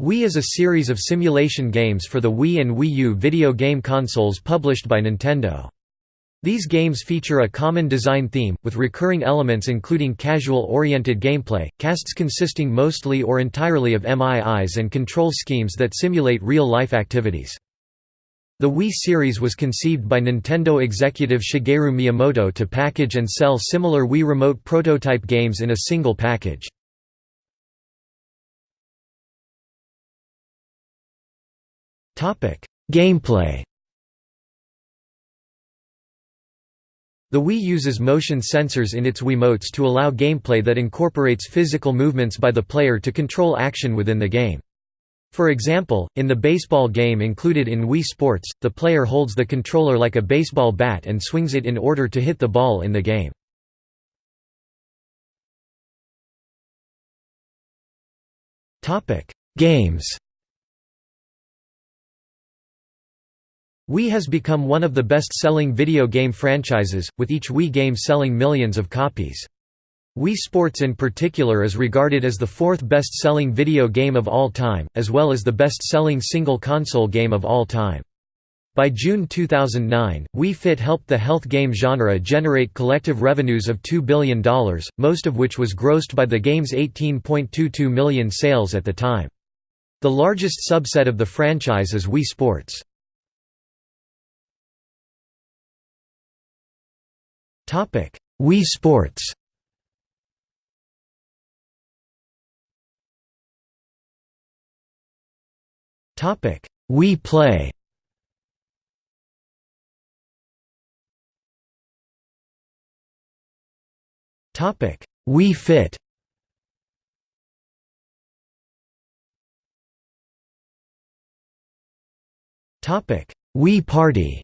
Wii is a series of simulation games for the Wii and Wii U video game consoles published by Nintendo. These games feature a common design theme, with recurring elements including casual-oriented gameplay, casts consisting mostly or entirely of MIIs and control schemes that simulate real-life activities. The Wii series was conceived by Nintendo executive Shigeru Miyamoto to package and sell similar Wii Remote prototype games in a single package. Gameplay The Wii uses motion sensors in its Wiimotes to allow gameplay that incorporates physical movements by the player to control action within the game. For example, in the baseball game included in Wii Sports, the player holds the controller like a baseball bat and swings it in order to hit the ball in the game. Games Wii has become one of the best-selling video game franchises, with each Wii game selling millions of copies. Wii Sports in particular is regarded as the fourth best-selling video game of all time, as well as the best-selling single-console game of all time. By June 2009, Wii Fit helped the health game genre generate collective revenues of $2 billion, most of which was grossed by the game's 18.22 million sales at the time. The largest subset of the franchise is Wii Sports. Topic: Wii Sports. Topic: Wii Play. Topic: Wii Fit. Topic: Wii Party.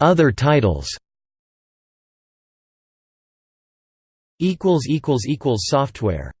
Other titles. Equals equals equals Software